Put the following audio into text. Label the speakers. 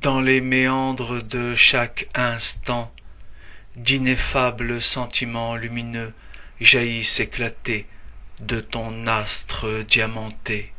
Speaker 1: dans les méandres de chaque instant d'ineffables sentiments lumineux jaillissent éclatés de ton astre diamanté.